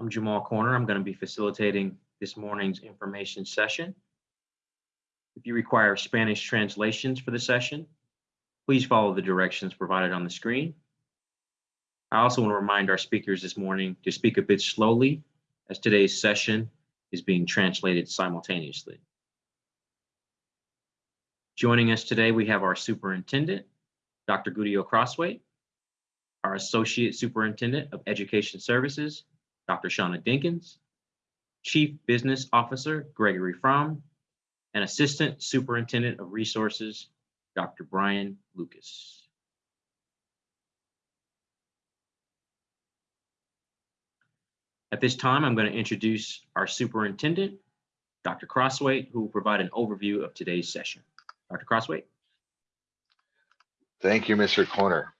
I'm Jamal Corner. I'm going to be facilitating this morning's information session. If you require Spanish translations for the session, please follow the directions provided on the screen. I also want to remind our speakers this morning to speak a bit slowly as today's session is being translated simultaneously. Joining us today, we have our superintendent, Dr. Gudiel Crosthwaite, our associate superintendent of education services, Dr. Shauna Dinkins, chief business officer, Gregory Fromm, and assistant superintendent of resources, Dr. Brian Lucas. At this time, I'm going to introduce our superintendent, Dr. Crosthwaite, who will provide an overview of today's session. Dr. Crosthwaite. Thank you, Mr. Corner.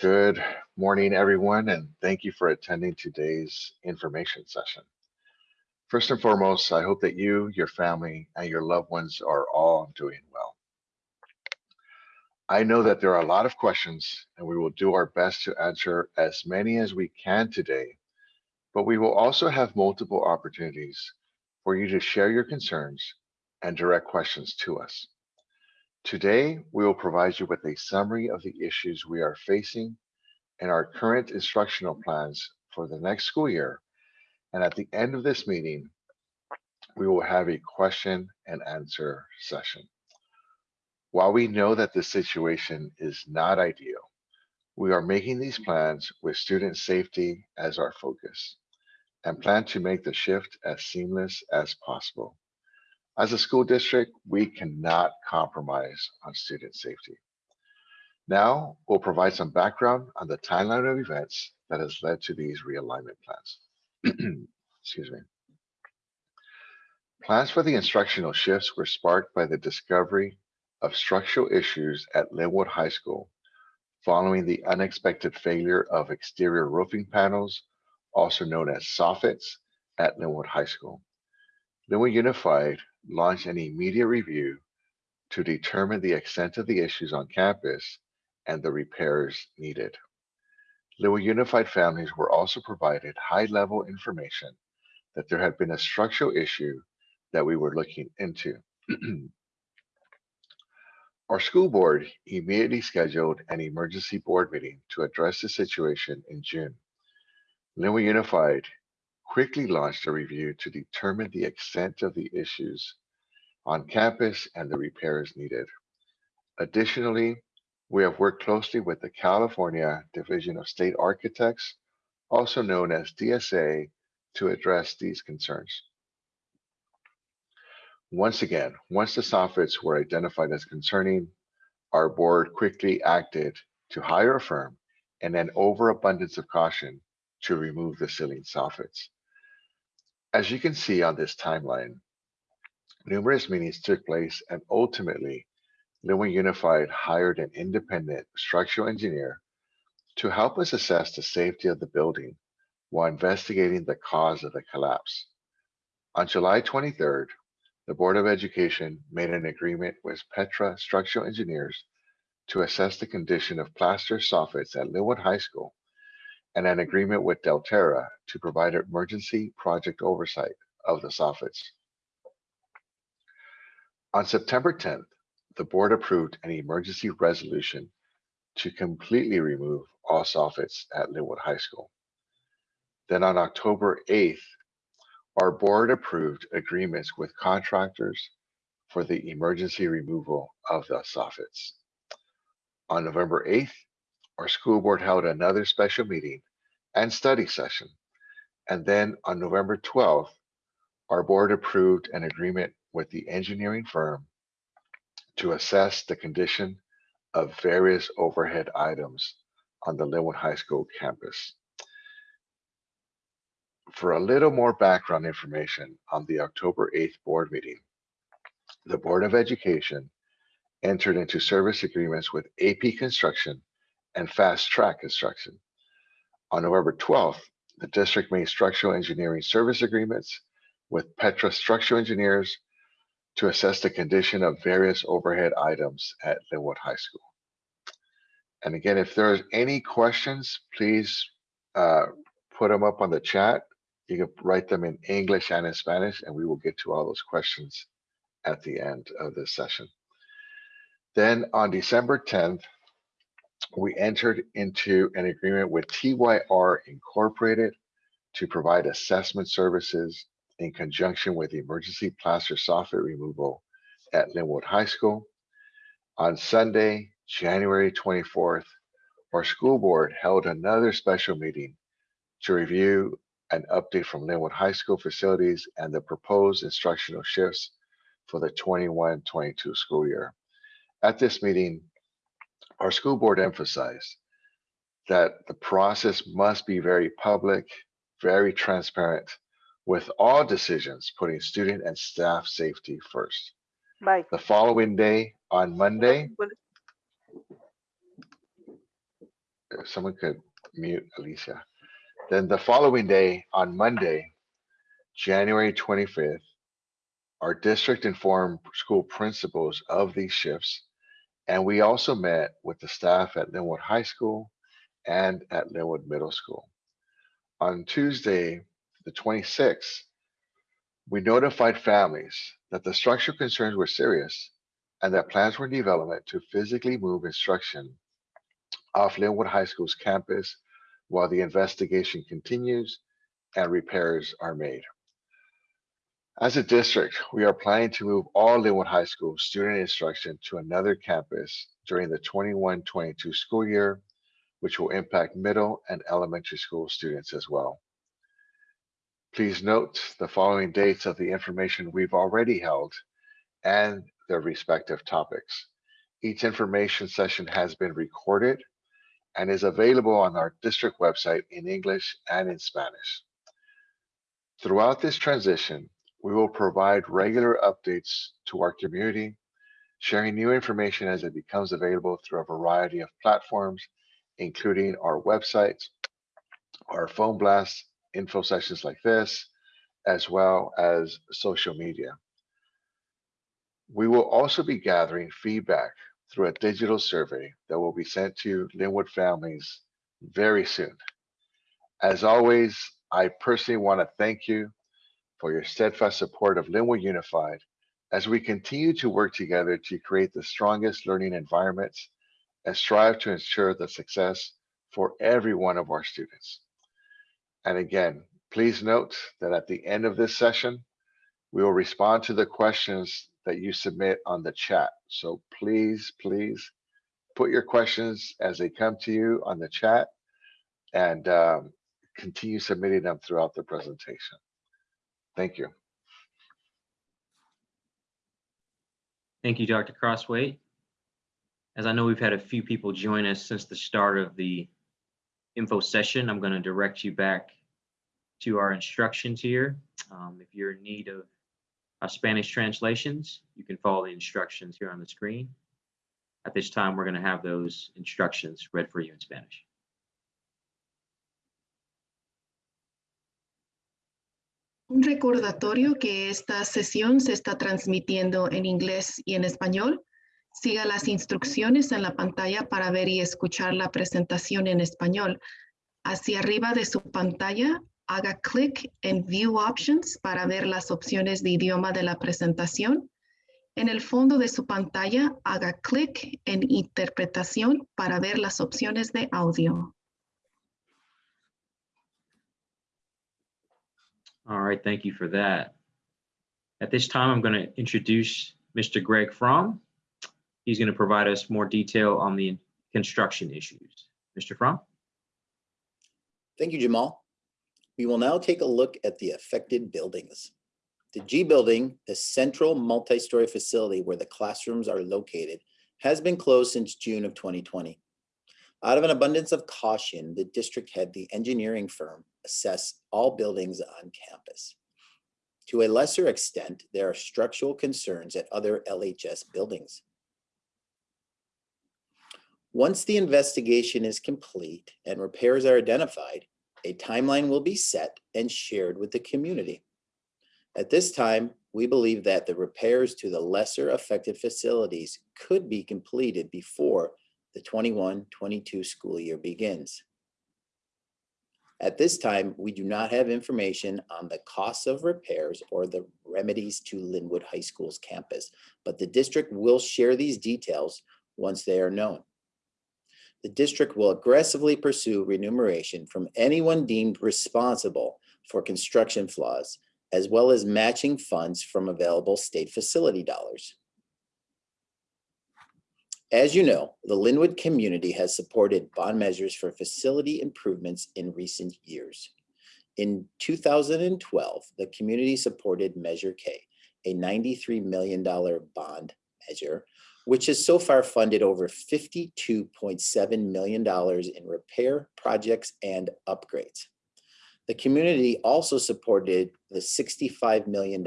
Good morning, everyone, and thank you for attending today's information session. First and foremost, I hope that you, your family, and your loved ones are all doing well. I know that there are a lot of questions, and we will do our best to answer as many as we can today but we will also have multiple opportunities for you to share your concerns and direct questions to us. Today, we will provide you with a summary of the issues we are facing and our current instructional plans for the next school year. And at the end of this meeting, we will have a question and answer session. While we know that the situation is not ideal, we are making these plans with student safety as our focus and plan to make the shift as seamless as possible. As a school district, we cannot compromise on student safety. Now, we'll provide some background on the timeline of events that has led to these realignment plans. Excuse me. Plans for the instructional shifts were sparked by the discovery of structural issues at Lynwood High School following the unexpected failure of exterior roofing panels also known as soffits, at Lynwood High School. Lynwood Unified launched an immediate review to determine the extent of the issues on campus and the repairs needed. Lynwood Unified families were also provided high-level information that there had been a structural issue that we were looking into. Our school board immediately scheduled an emergency board meeting to address the situation in June. Lynwood Unified quickly launched a review to determine the extent of the issues on campus and the repairs needed. Additionally, we have worked closely with the California Division of State Architects, also known as DSA, to address these concerns. Once again, once the soffits were identified as concerning, our board quickly acted to hire a firm and an overabundance of caution to remove the ceiling soffits. As you can see on this timeline, numerous meetings took place and ultimately Lynwood Unified hired an independent structural engineer to help us assess the safety of the building while investigating the cause of the collapse. On July 23rd, the Board of Education made an agreement with Petra Structural Engineers to assess the condition of plaster soffits at Lynwood High School and an agreement with Delterra to provide emergency project oversight of the soffits. On September 10th, the board approved an emergency resolution to completely remove all soffits at Lynwood High School. Then on October 8th, our board approved agreements with contractors for the emergency removal of the soffits. On November 8th, our school board held another special meeting and study session. And then on November 12th, our board approved an agreement with the engineering firm to assess the condition of various overhead items on the Lynwood High School campus. For a little more background information on the October 8th board meeting, the Board of Education entered into service agreements with AP Construction and Fast Track Construction. On November 12th, the district made structural engineering service agreements with Petra Structural Engineers to assess the condition of various overhead items at Lynwood High School. And again, if there's any questions, please uh, put them up on the chat. You can write them in English and in Spanish, and we will get to all those questions at the end of this session. Then on December 10th, we entered into an agreement with TYR Incorporated to provide assessment services in conjunction with emergency plaster soffit removal at Lynwood High School. On Sunday, January 24th, our school board held another special meeting to review an update from Lynwood High School facilities and the proposed instructional shifts for the 21-22 school year. At this meeting, our school board emphasized that the process must be very public, very transparent, with all decisions putting student and staff safety first. Bye. The following day, on Monday, if uh, someone could mute Alicia. Then the following day, on Monday, January 25th, our district informed school principals of these shifts. And we also met with the staff at Lynwood High School and at Lynwood Middle School. On Tuesday, the 26th, we notified families that the structural concerns were serious and that plans were in development to physically move instruction off Lynwood High School's campus while the investigation continues and repairs are made. As a district, we are planning to move all Lynwood High School student instruction to another campus during the 21-22 school year, which will impact middle and elementary school students as well. Please note the following dates of the information we've already held and their respective topics. Each information session has been recorded and is available on our district website in English and in Spanish. Throughout this transition, we will provide regular updates to our community, sharing new information as it becomes available through a variety of platforms, including our website, our phone blasts, info sessions like this, as well as social media. We will also be gathering feedback through a digital survey that will be sent to Lynwood families very soon. As always, I personally want to thank you for your steadfast support of Lynwood Unified as we continue to work together to create the strongest learning environments and strive to ensure the success for every one of our students. And again, please note that at the end of this session, we will respond to the questions that you submit on the chat. So please, please put your questions as they come to you on the chat and um, continue submitting them throughout the presentation. Thank you. Thank you, Dr. Crosthwaite. As I know we've had a few people join us since the start of the info session, I'm going to direct you back to our instructions here. Um, if you're in need of uh, Spanish translations, you can follow the instructions here on the screen. At this time, we're going to have those instructions read for you in Spanish. Un recordatorio que esta sesión se está transmitiendo en inglés y en español. Siga las instrucciones en la pantalla para ver y escuchar la presentación en español. Hacia arriba de su pantalla, haga clic en View Options para ver las opciones de idioma de la presentación. En el fondo de su pantalla, haga clic en Interpretación para ver las opciones de audio. All right, thank you for that. At this time, I'm going to introduce Mr. Greg Fromm. He's going to provide us more detail on the construction issues. Mr. Fromm? Thank you, Jamal. We will now take a look at the affected buildings. The G building, the central multi-story facility where the classrooms are located, has been closed since June of 2020. Out of an abundance of caution, the district had the engineering firm assess all buildings on campus. To a lesser extent, there are structural concerns at other LHS buildings. Once the investigation is complete and repairs are identified, a timeline will be set and shared with the community. At this time, we believe that the repairs to the lesser affected facilities could be completed before the 21-22 school year begins. At this time, we do not have information on the costs of repairs or the remedies to Lynwood High School's campus, but the district will share these details once they are known. The district will aggressively pursue remuneration from anyone deemed responsible for construction flaws, as well as matching funds from available state facility dollars. As you know, the Lynwood community has supported bond measures for facility improvements in recent years. In 2012, the community supported Measure K, a $93 million bond measure, which has so far funded over $52.7 million in repair projects and upgrades. The community also supported the $65 million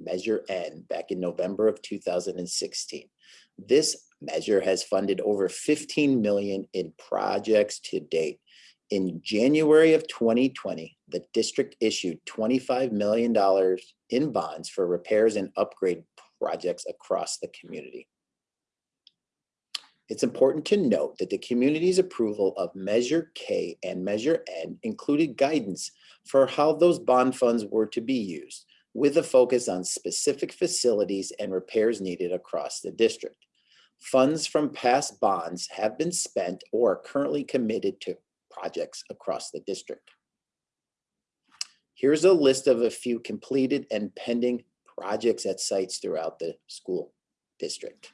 Measure N back in November of 2016. This measure has funded over 15 million in projects to date. In January of 2020, the district issued $25 million in bonds for repairs and upgrade projects across the community. It's important to note that the community's approval of Measure K and Measure N included guidance for how those bond funds were to be used, with a focus on specific facilities and repairs needed across the district. Funds from past bonds have been spent or are currently committed to projects across the district. Here's a list of a few completed and pending projects at sites throughout the school district.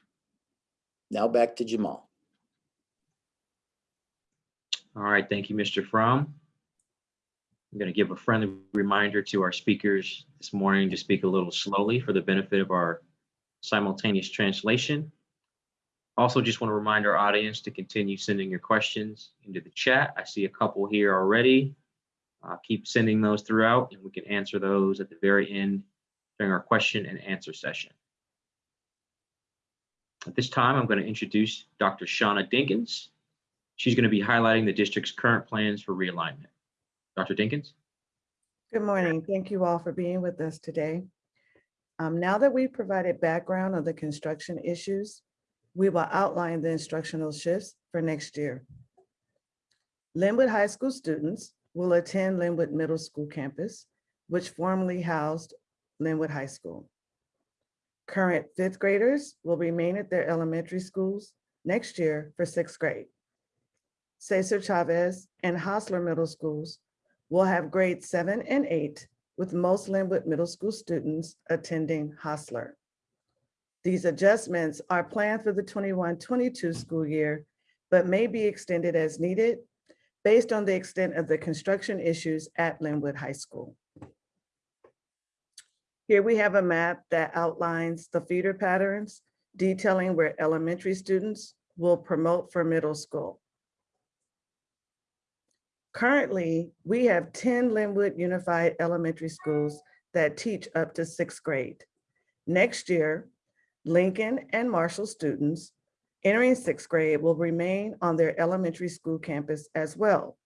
Now back to Jamal. All right, thank you, Mr. Fromm. I'm going to give a friendly reminder to our speakers this morning to speak a little slowly for the benefit of our simultaneous translation. Also, just want to remind our audience to continue sending your questions into the chat. I see a couple here already. Uh, keep sending those throughout and we can answer those at the very end during our question and answer session. At this time, I'm going to introduce Dr. Shauna Dinkins. She's going to be highlighting the district's current plans for realignment. Dr. Dinkins? Good morning. Thank you all for being with us today. Um, now that we've provided background on the construction issues, we will outline the instructional shifts for next year. Lynwood High School students will attend Lynwood Middle School campus, which formerly housed Lynwood High School. Current fifth graders will remain at their elementary schools next year for sixth grade. Cesar Chavez and Hosler Middle Schools will have grades seven and eight, with most Lynwood Middle School students attending Hosler. These adjustments are planned for the 21-22 school year, but may be extended as needed based on the extent of the construction issues at Lynwood High School. Here we have a map that outlines the feeder patterns detailing where elementary students will promote for middle school. Currently, we have 10 Lynwood Unified Elementary Schools that teach up to sixth grade. Next year, Lincoln and Marshall students entering sixth grade will remain on their elementary school campus as well.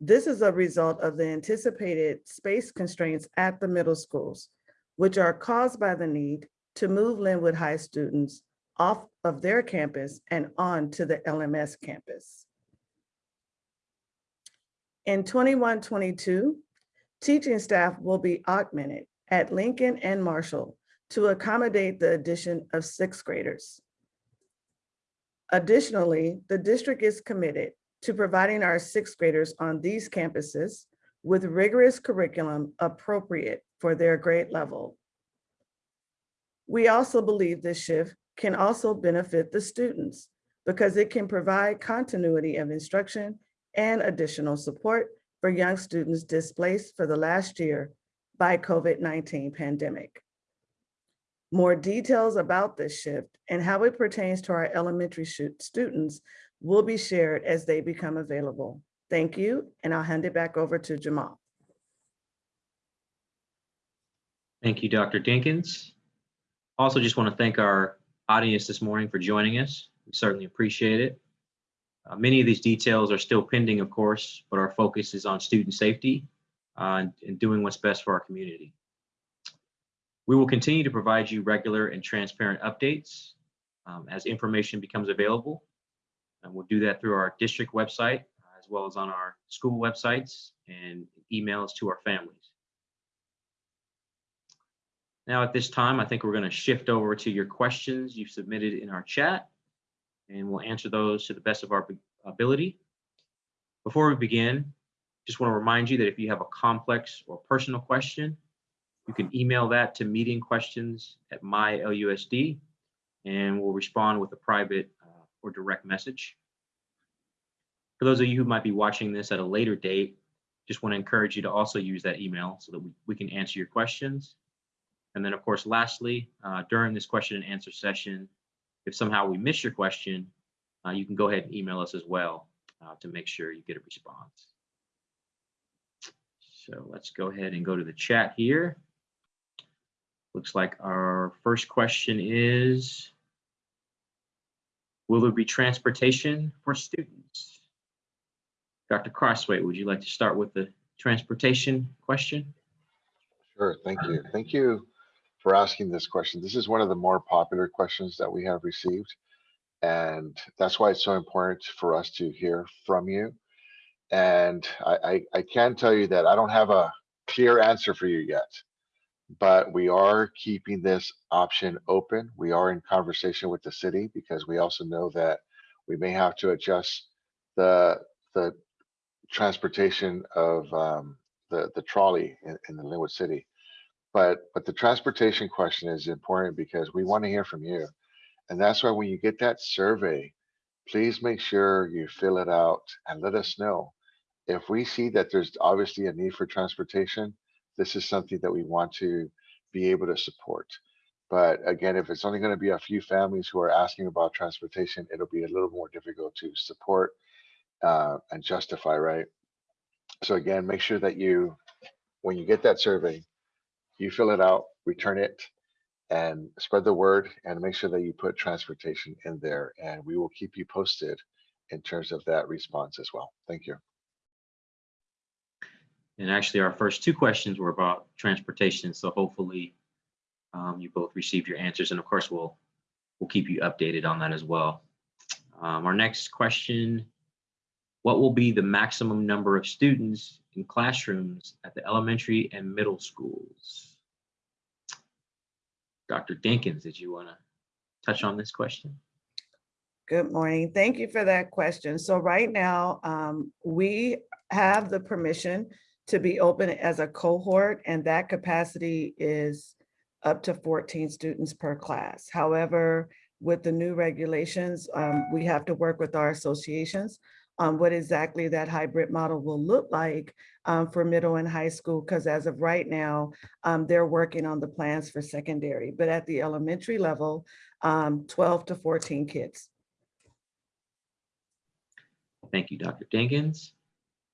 This is a result of the anticipated space constraints at the middle schools, which are caused by the need to move Lynwood High students off of their campus and on to the LMS campus. In 21-22, teaching staff will be augmented at Lincoln and Marshall to accommodate the addition of sixth graders. Additionally, the district is committed to providing our sixth graders on these campuses with rigorous curriculum appropriate for their grade level. We also believe this shift can also benefit the students because it can provide continuity of instruction and additional support for young students displaced for the last year by COVID-19 pandemic. More details about this shift and how it pertains to our elementary students will be shared as they become available. Thank you, and I'll hand it back over to Jamal. Thank you, Dr. Dinkins. Also, just want to thank our audience this morning for joining us. We certainly appreciate it. Uh, many of these details are still pending, of course, but our focus is on student safety uh, and, and doing what's best for our community. We will continue to provide you regular and transparent updates um, as information becomes available. And we'll do that through our district website, as well as on our school websites and emails to our families. Now, at this time, I think we're going to shift over to your questions you've submitted in our chat, and we'll answer those to the best of our ability. Before we begin, just want to remind you that if you have a complex or personal question, you can email that to meetingquestions@mylusd, and we'll respond with a private uh, or direct message. For those of you who might be watching this at a later date, just want to encourage you to also use that email so that we, we can answer your questions. And then, of course, lastly, uh, during this question and answer session, if somehow we miss your question, uh, you can go ahead and email us as well uh, to make sure you get a response. So let's go ahead and go to the chat here. Looks like our first question is, will there be transportation for students? Dr. Crosthwaite, would you like to start with the transportation question? Sure, thank you. Thank you for asking this question. This is one of the more popular questions that we have received. And that's why it's so important for us to hear from you. And I, I, I can tell you that I don't have a clear answer for you yet, but we are keeping this option open. We are in conversation with the city because we also know that we may have to adjust the, the transportation of um, the, the trolley in, in the Lynwood City. But, but the transportation question is important because we want to hear from you. And that's why when you get that survey, please make sure you fill it out and let us know. If we see that there's obviously a need for transportation, this is something that we want to be able to support. But again, if it's only going to be a few families who are asking about transportation, it'll be a little more difficult to support uh, and justify, right? So again, make sure that you, when you get that survey, you fill it out, return it, and spread the word and make sure that you put transportation in there and we will keep you posted in terms of that response as well. Thank you. And actually, our first two questions were about transportation. So hopefully um, you both received your answers. And of course, we'll we'll keep you updated on that as well. Um, our next question, what will be the maximum number of students in classrooms at the elementary and middle schools? Dr. Dinkins, did you want to touch on this question? Good morning. Thank you for that question. So right now, um, we have the permission to be open as a cohort and that capacity is up to 14 students per class. However, with the new regulations, um, we have to work with our associations on what exactly that hybrid model will look like um, for middle and high school, because as of right now, um, they're working on the plans for secondary, but at the elementary level, um, 12 to 14 kids. Thank you, Dr. Dinkins.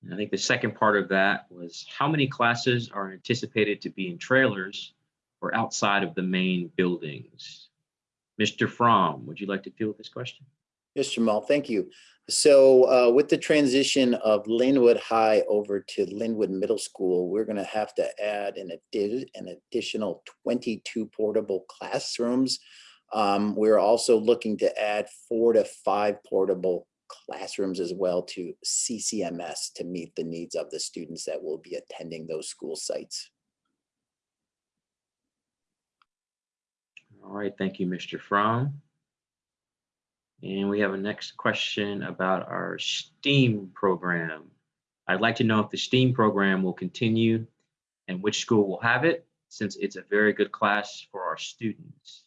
And I think the second part of that was how many classes are anticipated to be in trailers or outside of the main buildings? Mr. Fromm, would you like to with this question? Yes, Jamal, thank you. So uh, with the transition of Lynwood High over to Lynwood Middle School, we're going to have to add an, addi an additional 22 portable classrooms. Um, we're also looking to add four to five portable classrooms as well to CCMS to meet the needs of the students that will be attending those school sites. All right, thank you, Mr. Fromm. And we have a next question about our STEAM program. I'd like to know if the STEAM program will continue and which school will have it, since it's a very good class for our students.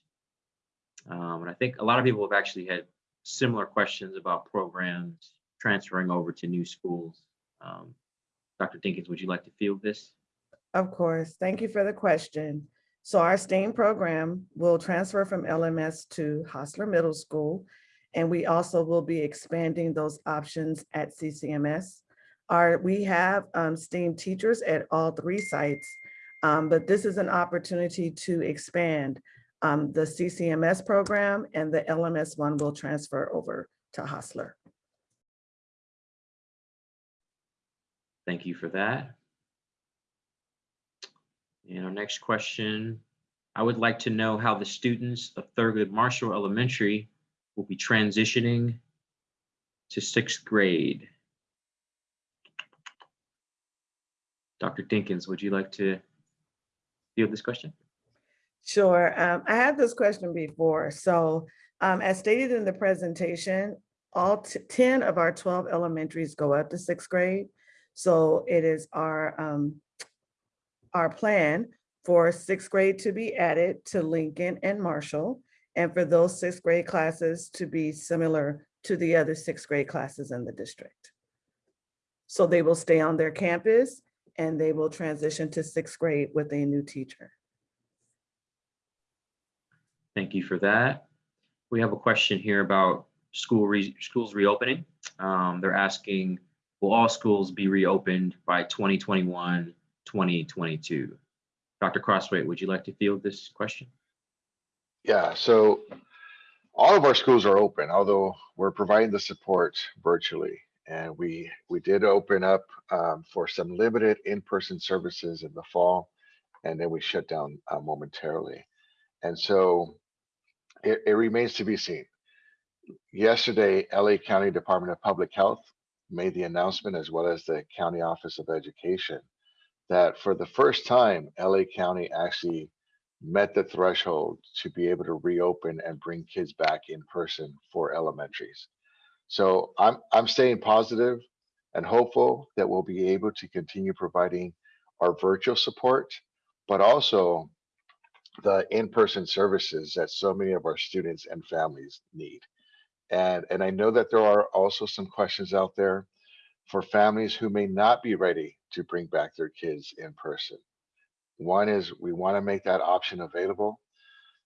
Um, and I think a lot of people have actually had similar questions about programs transferring over to new schools. Um, Dr. Dinkins, would you like to field this? Of course. Thank you for the question. So our STEAM program will transfer from LMS to Hosler Middle School. And we also will be expanding those options at CCMS. Our, we have um, STEAM teachers at all three sites, um, but this is an opportunity to expand. Um, the CCMS program and the LMS one will transfer over to Hosler. Thank you for that. And our next question, I would like to know how the students of Thurgood Marshall Elementary will be transitioning to sixth grade. Dr. Dinkins, would you like to field this question? Sure. Um, I had this question before. So um, as stated in the presentation, all 10 of our 12 elementaries go up to sixth grade. So it is our, um, our plan for sixth grade to be added to Lincoln and Marshall, and for those sixth grade classes to be similar to the other sixth grade classes in the district. So they will stay on their campus and they will transition to sixth grade with a new teacher. Thank you for that. We have a question here about school re- schools reopening. Um, they're asking, will all schools be reopened by 2021, 2022? Dr. Crosthwaite, would you like to field this question? Yeah, so all of our schools are open, although we're providing the support virtually. And we we did open up um, for some limited in-person services in the fall, and then we shut down uh, momentarily. And so it, it remains to be seen. Yesterday, LA County Department of Public Health made the announcement, as well as the County Office of Education, that for the first time, LA County actually met the threshold to be able to reopen and bring kids back in person for elementaries. So I'm I'm staying positive and hopeful that we'll be able to continue providing our virtual support, but also the in-person services that so many of our students and families need. And and I know that there are also some questions out there for families who may not be ready to bring back their kids in person. One is we want to make that option available.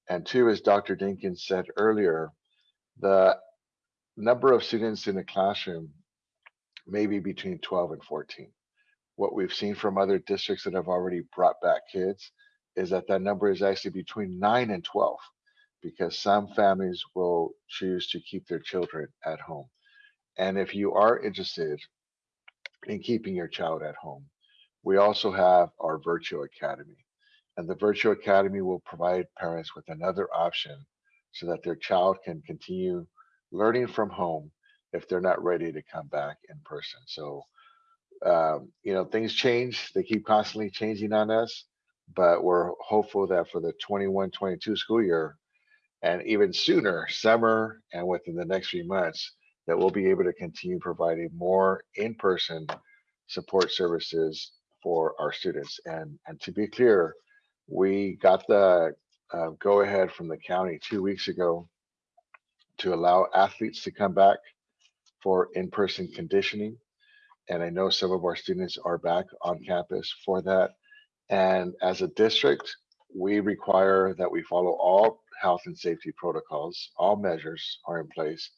And two, as Dr. Dinkins said earlier, the number of students in the classroom may be between 12 and 14. What we've seen from other districts that have already brought back kids is that that number is actually between 9 and 12 because some families will choose to keep their children at home. And if you are interested in keeping your child at home, we also have our virtual academy. And the virtual academy will provide parents with another option so that their child can continue learning from home if they're not ready to come back in person. So, um, you know, things change, they keep constantly changing on us, but we're hopeful that for the 21 22 school year, and even sooner, summer, and within the next few months, that we'll be able to continue providing more in person support services for our students. And, and to be clear, we got the uh, go ahead from the county two weeks ago to allow athletes to come back for in-person conditioning. And I know some of our students are back on campus for that. And as a district, we require that we follow all health and safety protocols. All measures are in place,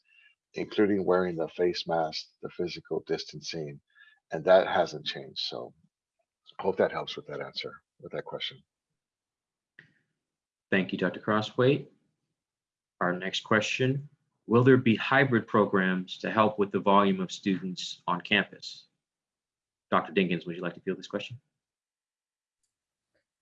including wearing the face mask, the physical distancing, and that hasn't changed. So hope that helps with that answer, with that question. Thank you, Dr. Crosthwaite. Our next question, will there be hybrid programs to help with the volume of students on campus? Dr. Dinkins, would you like to field this question?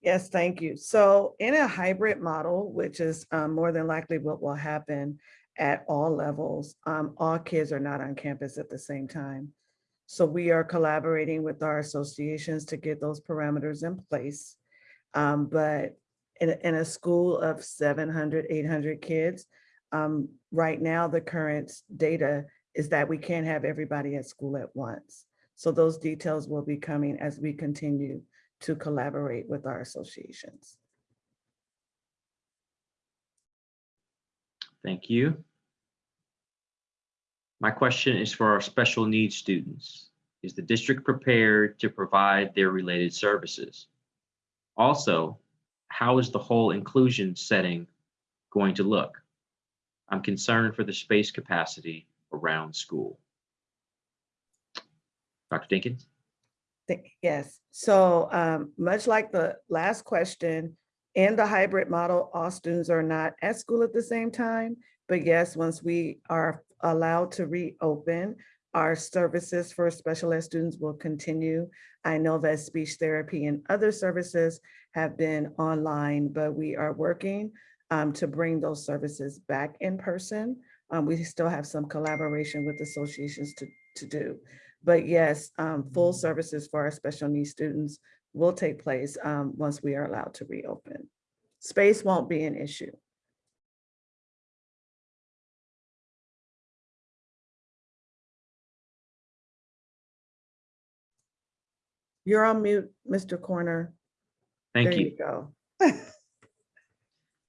Yes, thank you. So in a hybrid model, which is um, more than likely what will happen at all levels, um, all kids are not on campus at the same time. So we are collaborating with our associations to get those parameters in place. Um, but in, a- in a school of 700, 800 kids, um, right now, the current data is that we can't have everybody at school at once. So those details will be coming as we continue to collaborate with our associations. Thank you. My question is for our special needs students. Is the district prepared to provide their related services? Also, how is the whole inclusion setting going to look? I'm concerned for the space capacity around school. Dr. Dinkins? Yes, so um, much like the last question, in the hybrid model, all students are not at school at the same time. But yes, once we are allowed to reopen, our services for special ed students will continue. I know that speech therapy and other services have been online, but we are working um, to bring those services back in person. Um, We still have some collaboration with associations to, to do. But yes, um, full services for our special needs students will take place um, once we are allowed to reopen. Space won't be an issue. You're on mute, Mr. Corner. Thank There you. Go.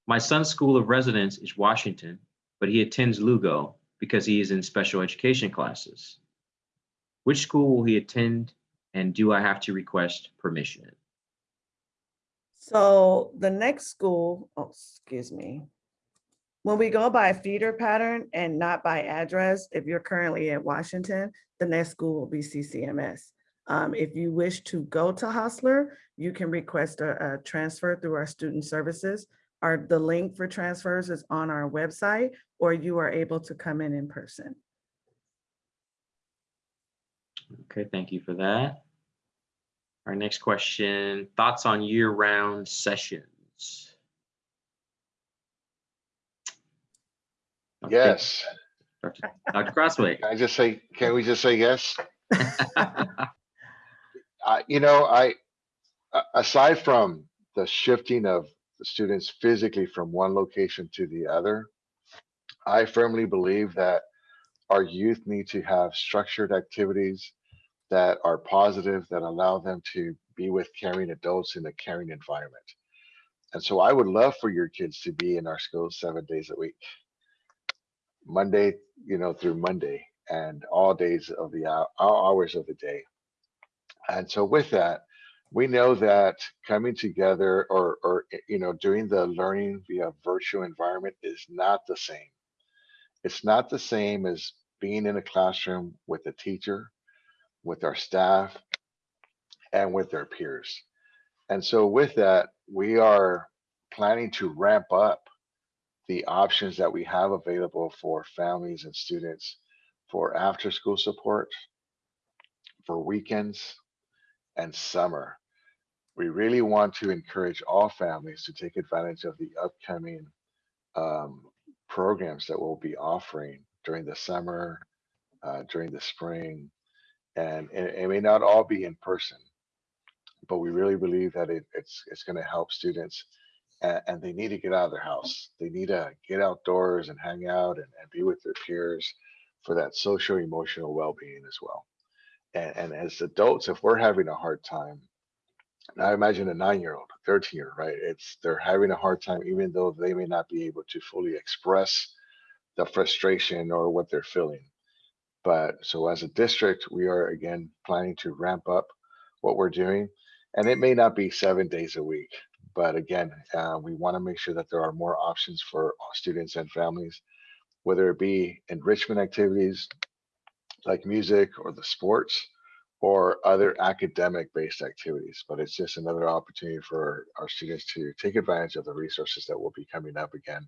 My son's school of residence is Washington, but he attends Lugo because he is in special education classes. Which school will he attend and do I have to request permission? So the next school, oh, excuse me. When we go by feeder pattern and not by address, if you're currently at Washington, the next school will be CCMS. Um, if you wish to go to Hosler, you can request a, a transfer through our student services. Our, the link for transfers is on our website, or you are able to come in in person. Okay, thank you for that. Our next question, thoughts on year-round sessions? Dr. Yes. Dr. Dr. Crosthwaite. Can I just say, can we just say yes? I, you know, I, aside from the shifting of the students physically from one location to the other, I firmly believe that our youth need to have structured activities that are positive, that allow them to be with caring adults in a caring environment. And so I would love for your kids to be in our schools seven days a week. Monday, you know, through Monday and all days of the hou- all hours of the day. And so with that, we know that coming together or, or, you know, doing the learning via virtual environment is not the same. It's not the same as being in a classroom with a teacher, with our staff, and with their peers. And so with that, we are planning to ramp up the options that we have available for families and students for after school support, for weekends and summer. We really want to encourage all families to take advantage of the upcoming um, programs that we'll be offering during the summer, uh, during the spring. And it, may not all be in person, but we really believe that it, it's, it's gonna help students and, and they need to get out of their house. They need to get outdoors and hang out and, and be with their peers for that social emotional well-being as well. And, and as adults, if we're having a hard time, now imagine a nine-year-old, a 13 year, right? It's they're having a hard time, even though they may not be able to fully express the frustration or what they're feeling. But so as a district, we are again planning to ramp up what we're doing. And it may not be seven days a week, but again, uh, we want to make sure that there are more options for students and families, whether it be enrichment activities like music or the sports or other academic based activities. But it's just another opportunity for our students to take advantage of the resources that will be coming up again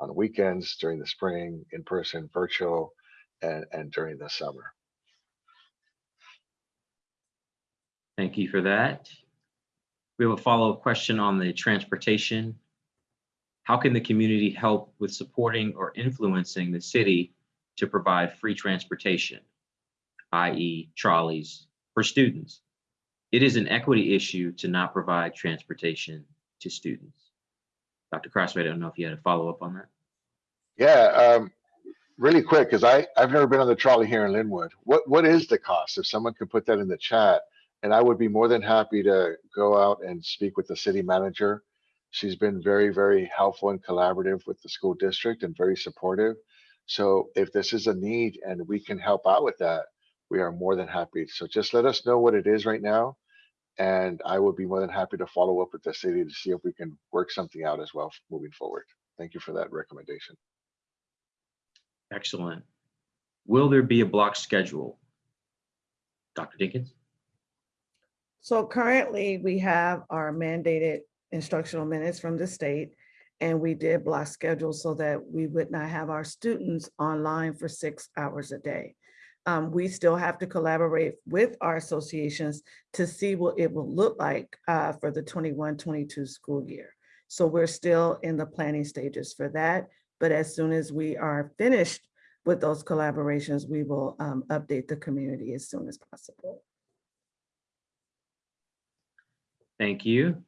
on the weekends, during the spring, in person, virtual, and, and during the summer. Thank you for that. We have a follow-up question on the transportation. How can the community help with supporting or influencing the city to provide free transportation, i.e. trolleys for students? It is an equity issue to not provide transportation to students. Dr. Crosthwaite, I don't know if you had a follow-up on that. Yeah, um, really quick, because I've never been on the trolley here in Lynwood. What, what is the cost? If someone could put that in the chat, and I would be more than happy to go out and speak with the city manager. She's been very, very helpful and collaborative with the school district and very supportive. So if this is a need and we can help out with that, we are more than happy. So just let us know what it is right now. And I would be more than happy to follow up with the city to see if we can work something out as well moving forward. Thank you for that recommendation. Excellent. Will there be a block schedule? Dr. Dinkins? So currently, we have our mandated instructional minutes from the state. And we did block schedule so that we would not have our students online for six hours a day. Um, we still have to collaborate with our associations to see what it will look like uh, for the 21-22 school year. So we're still in the planning stages for that. But as soon as we are finished with those collaborations, we will um, update the community as soon as possible. Thank you.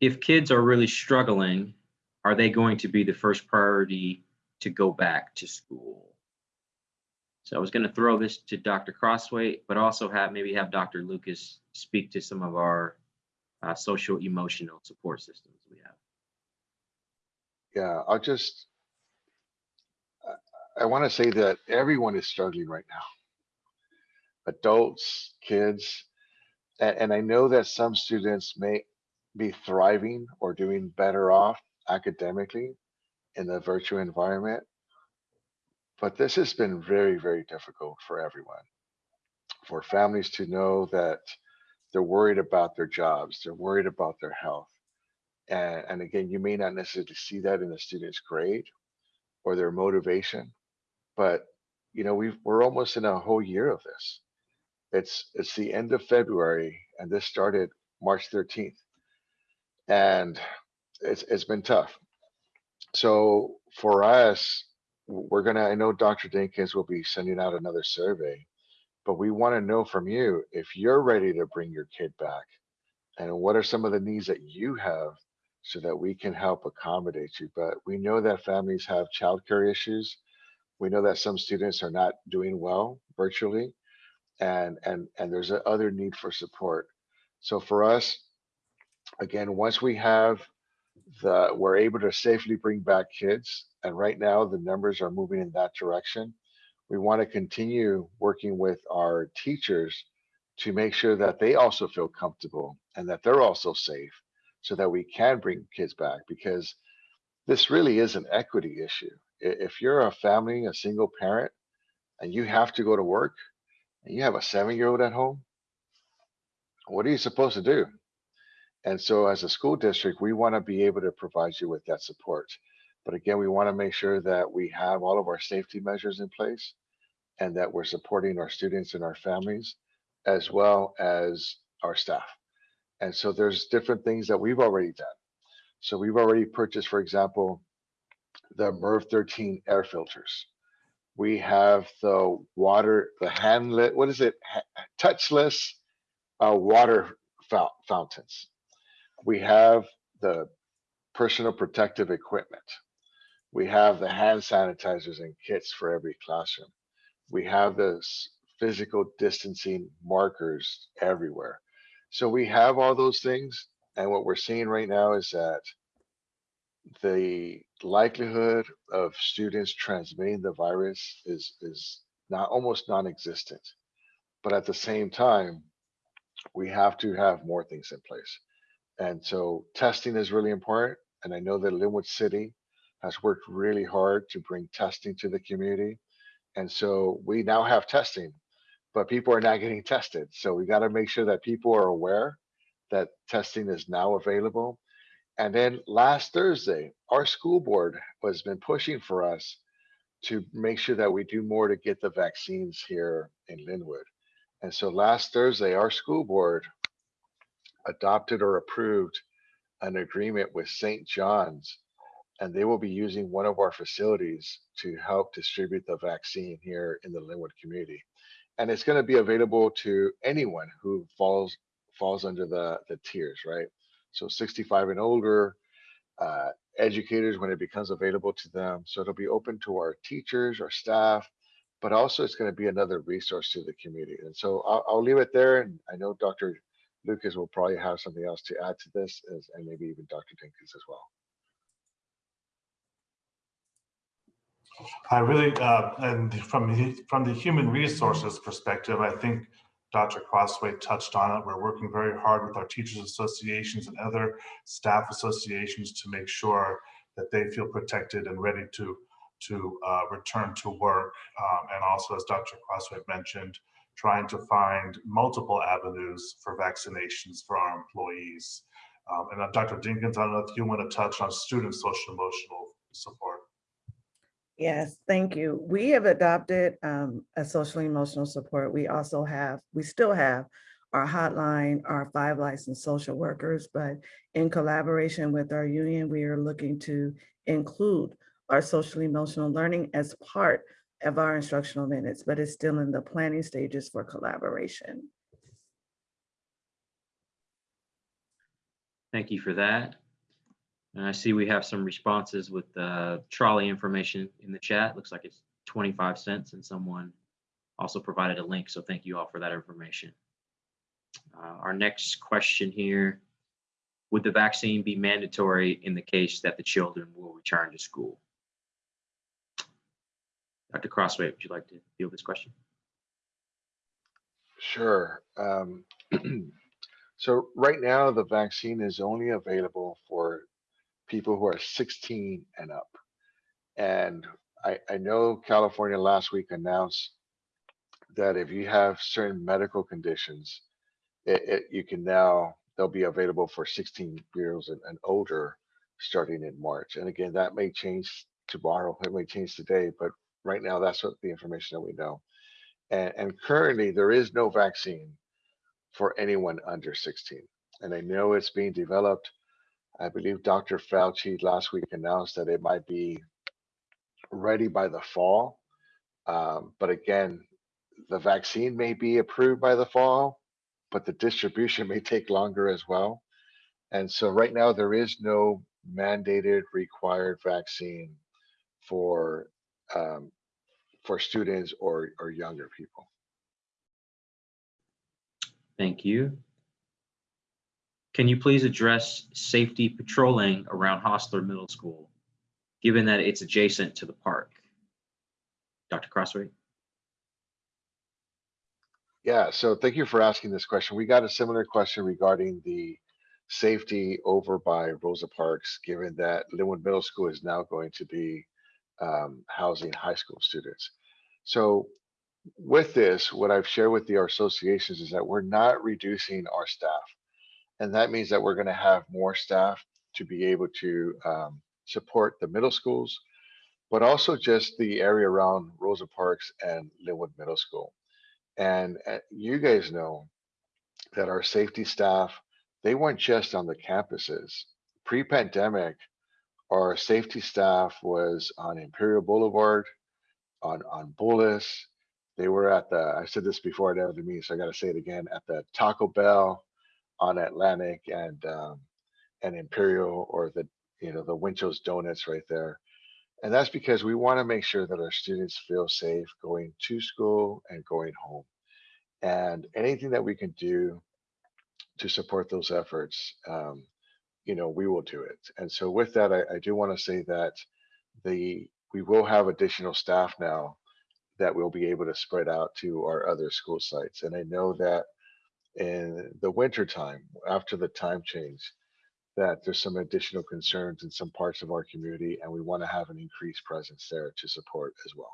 If kids are really struggling, are they going to be the first priority to go back to school? So I was going to throw this to Dr. Crosthwaite, but also have, maybe have Dr. Lucas speak to some of our uh, social emotional support systems we have. Yeah, I'll just, I- want to say that everyone is struggling right now. Adults, kids, and I know that some students may be thriving or doing better off academically in the virtual environment. But this has been very, very difficult for everyone. For families to know that they're worried about their jobs, they're worried about their health. And, and again, you may not necessarily see that in a student's grade or their motivation, but you know, we've, we're almost in a whole year of this. It's, it's the end of February and this started March 13th. And it's, it's been tough. So for us, we're gonna, I know Dr. Dinkins will be sending out another survey, but we wanna know from you if you're ready to bring your kid back. And what are some of the needs that you have so that we can help accommodate you. But we know that families have childcare issues. We know that some students are not doing well virtually and and and there's a other need for support. So for us, again, once we have the we're able to safely bring back kids and right now the numbers are moving in that direction. We want to continue working with our teachers to make sure that they also feel comfortable and that they're also safe so that we can bring kids back because this really is an equity issue. If you're a family, a single parent, and you have to go to work and you have a seven year old at home, what are you supposed to do? And so as a school district, we want to be able to provide you with that support. But again, we want to make sure that we have all of our safety measures in place and that we're supporting our students and our families as well as our staff. And so there's different things that we've already done. So we've already purchased, for example, the MERV 13 air filters. We have the water, the handlet, what is it? Touchless uh, water fountains. We have the personal protective equipment. We have the hand sanitizers and kits for every classroom. We have the physical distancing markers everywhere. So we have all those things. And what we're seeing right now is that the likelihood of students transmitting the virus is, is not almost non-existent. But at the same time, we have to have more things in place. And so testing is really important. And I know that Lynwood City has worked really hard to bring testing to the community. And so we now have testing, but people are not getting tested. So we got to make sure that people are aware that testing is now available. And then last Thursday, our school board has been pushing for us to make sure that we do more to get the vaccines here in Lynwood. And so last Thursday, our school board adopted or approved an agreement with St. John's, and they will be using one of our facilities to help distribute the vaccine here in the Lynwood community. And it's going to be available to anyone who falls falls under the the tiers, right? So 65 and older, uh, educators when it becomes available to them. So it'll be open to our teachers, our staff, but also it's going to be another resource to the community. And so I'll, I'll leave it there. And I know Dr. Lucas will probably have something else to add to this, as, and maybe even Dr. Dinkins as well. I really, uh, and from the, from the human resources perspective, I think Dr. Crosthwaite touched on it. We're working very hard with our teachers associations and other staff associations to make sure that they feel protected and ready to, to uh, return to work. Um, and also, as Dr. Crosthwaite mentioned, trying to find multiple avenues for vaccinations for our employees. Um, and uh, Dr. Dinkins, I don't know if you want to touch on student social emotional support. Yes, thank you. We have adopted um, a social emotional support. We also have, we still have our hotline, our five licensed social workers, but in collaboration with our union, we are looking to include our social emotional learning as part of our instructional minutes, but it's still in the planning stages for collaboration. Thank you for that. And I see we have some responses with the trolley information in the chat. Looks like it's 25 cents and someone also provided a link. So thank you all for that information. Uh, Our next question here, would the vaccine be mandatory in the case that the children will return to school? Dr. Crosthwaite, would you like to field this question? Sure. Um, so right now, the vaccine is only available for people who are 16 and up. And I, I know California last week announced that if you have certain medical conditions, it, it, you can now, they'll be available for 16 years and, and older starting in March. And again, that may change tomorrow, it may change today, but right now, that's what the information that we know. And, and currently, there is no vaccine for anyone under 16. And I know it's being developed. I believe Dr. Fauci last week announced that it might be ready by the fall. Um, but again, the vaccine may be approved by the fall, but the distribution may take longer as well. And so right now, there is no mandated required vaccine for um, for students or or younger people. Thank you. Can you please address safety patrolling around Hosler Middle School, given that it's adjacent to the park? Dr. Crosthwaite? Yeah, so thank you for asking this question. We got a similar question regarding the safety over by Rosa Parks, given that Lynwood Middle School is now going to be um, housing high school students. So with this, what I've shared with the our associations is that we're not reducing our staff. And that means that we're going to have more staff to be able to um, support the middle schools, but also just the area around Rosa Parks and Lynwood Middle School. And uh, you guys know that our safety staff, they weren't just on the campuses. Pre-pandemic, our safety staff was on Imperial Boulevard, on on Bullis. They were at the, I said this before at the meeting, so I gotta say it again, at the Taco Bell on Atlantic and um, and Imperial or the, you know, the Winchell's Donuts right there. And that's because we want to make sure that our students feel safe going to school and going home. And anything that we can do to support those efforts, um, you know, we will do it. And so with that, I, I do want to say that the we will have additional staff now that we'll be able to spread out to our other school sites. And I know that in the winter time, after the time change, that there's some additional concerns in some parts of our community, and we want to have an increased presence there to support as well.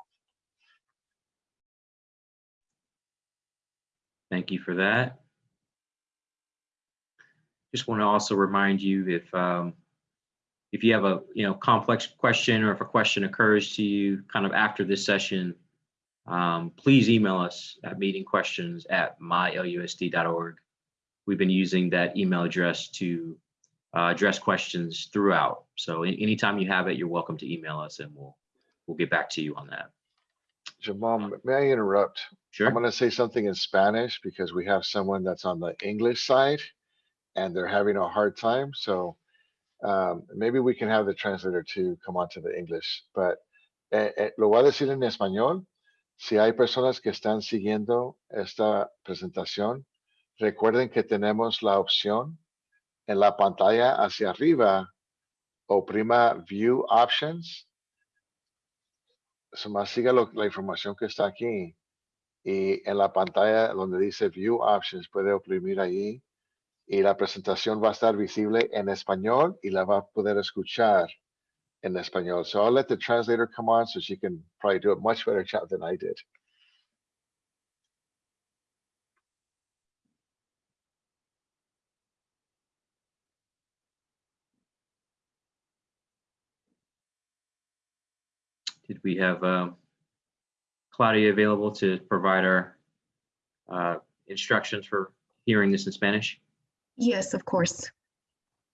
Thank you for that. Just want to also remind you if um, if you have a you know complex question or if a question occurs to you kind of after this session, um, please email us at meetingquestions at mylusd.org. We've been using that email address to uh, address questions throughout. So anytime you have it, you're welcome to email us and we'll we'll get back to you on that. Jamal, may I interrupt? Sure. I'm going to say something in Spanish because we have someone that's on the English side and they're having a hard time. So um, maybe we can have the translator to come on to the English. But eh, eh, lo voy a decir en español. Si hay personas que están siguiendo esta presentación, recuerden que tenemos la opción en la pantalla hacia arriba, oprima View Options. Más siga la información que está aquí. Y en la pantalla donde dice View Options, puede oprimir ahí. Y la presentación va a estar visible en español y la va a poder escuchar en español. So I'll let the translator come on so she can probably do a much better job than I did. Did we have um, Claudia available to provide our uh, instructions for hearing this in Spanish? Yes, of course.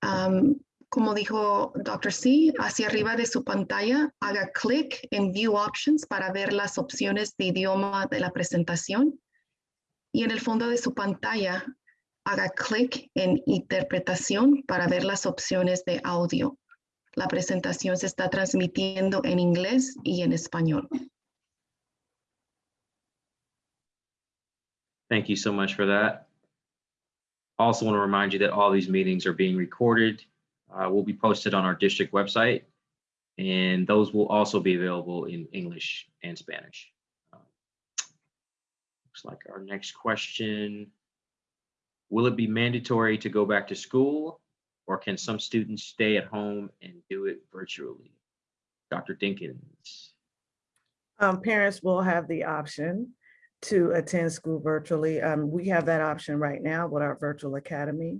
Um, como dijo Dr. C, hacia arriba de su pantalla, haga clic en View Options para ver las opciones de idioma de la presentación. Y en el fondo de su pantalla, haga clic en Interpretación para ver las opciones de audio. La presentación se está transmitiendo en inglés y en español. Thank you so much for that. Also want to remind you that all these meetings are being recorded, uh, will be posted on our district website, and those will also be available in English and Spanish. Um, Looks like our next question. Will it be mandatory to go back to school, or can some students stay at home and do it virtually? Dr. Dinkins. Um, parents will have the option to attend school virtually. Um, we have that option right now with our virtual academy.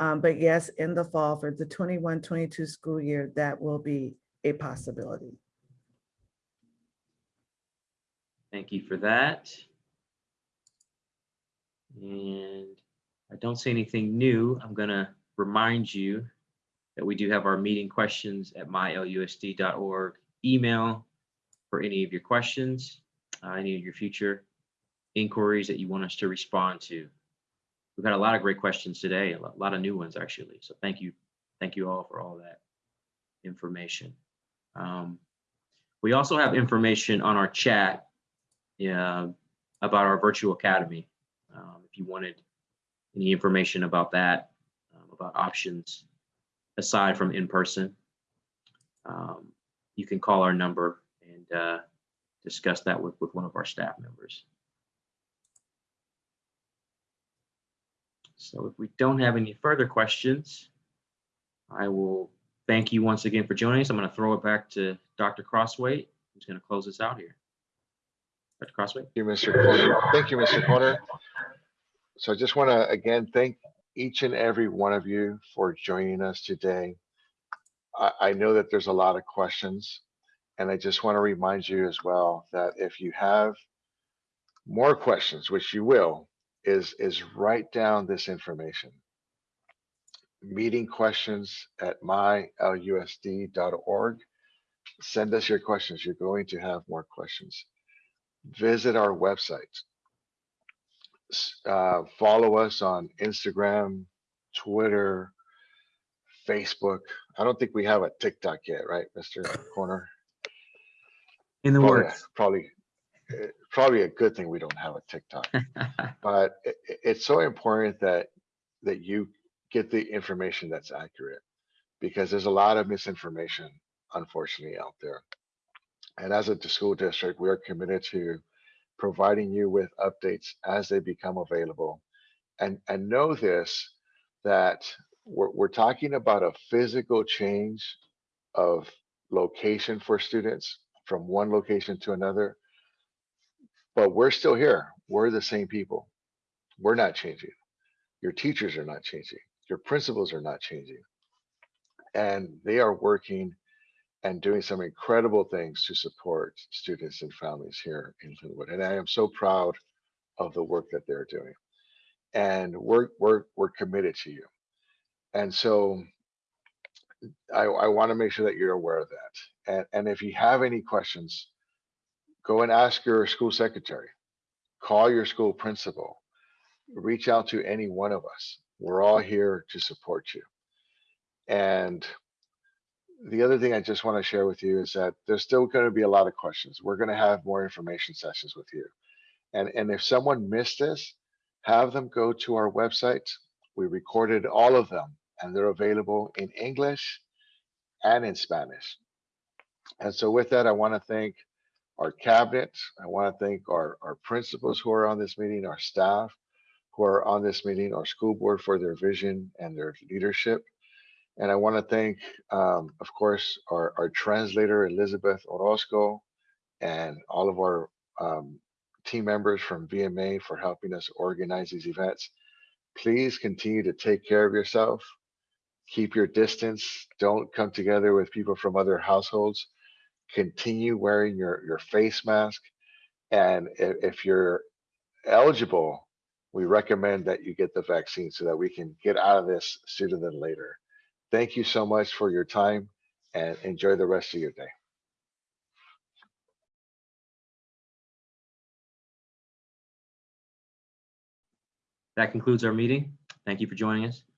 Um, but yes, in the fall for the 21-22 school year, that will be a possibility. Thank you for that. And I don't see anything new. I'm gonna remind you that we do have our meeting questions at mylusd.org email for any of your questions, uh, any of your future inquiries that you want us to respond to. We've had a lot of great questions today, a lot, of new ones actually. So thank you, thank you all for all that information. Um, we also have information on our chat yeah, about our virtual academy. Um, if you wanted any information about that, um, about options aside from in person, um, you can call our number and uh, discuss that with, with one of our staff members. So if we don't have any further questions, I will thank you once again for joining us. I'm going to throw it back to Dr. Crosthwaite, who's going to close us out here. Dr. Crosthwaite. Thank you, Mr. Corner. Thank you, Mr. Corner. So I just want to again thank each and every one of you for joining us today. I, I know that there's a lot of questions, and I just want to remind you as well that if you have more questions, which you will, is is write down this information. Meeting questions at mylusd.org. Send us your questions. You're going to have more questions visit our website. Uh, follow us on Instagram, Twitter, Facebook. I don't think we have a TikTok yet, right, Mr. Corner? In the Probably, works. probably, eh, probably a good thing we don't have a TikTok. But i- i- it's so important that that you get the information that's accurate because there's a lot of misinformation, unfortunately, out there. And as a school district, we are committed to providing you with updates as they become available. And, and know this, that we're, we're talking about a physical change of location for students from one location to another. But we're still here. We're the same people. We're not changing. Your teachers are not changing. Your principals are not changing. And they are working and doing some incredible things to support students and families here in Lynwood. And I am so proud of the work that they're doing. And we're we're we're committed to you. And so I, I want to make sure that you're aware of that. And and if you have any questions, go and ask your school secretary, call your school principal, reach out to any one of us. We're all here to support you. And the other thing I just want to share with you is that there's still going to be a lot of questions. We're going to have more information sessions with you. And, and if someone missed this, have them go to our website. We recorded all of them and they're available in English and in Spanish. And so with that, I want to thank our cabinet. I want to thank our, our principals who are on this meeting, our staff who are on this meeting, our school board for their vision and their leadership. And I want to thank, um, of course, our, our translator, Elizabeth Orozco, and all of our um, team members from VMA for helping us organize these events. Please continue to take care of yourself. Keep your distance. Don't come together with people from other households continue wearing your, your face mask. And if you're eligible, we recommend that you get the vaccine so that we can get out of this sooner than later. Thank you so much for your time and enjoy the rest of your day. That concludes our meeting. Thank you for joining us.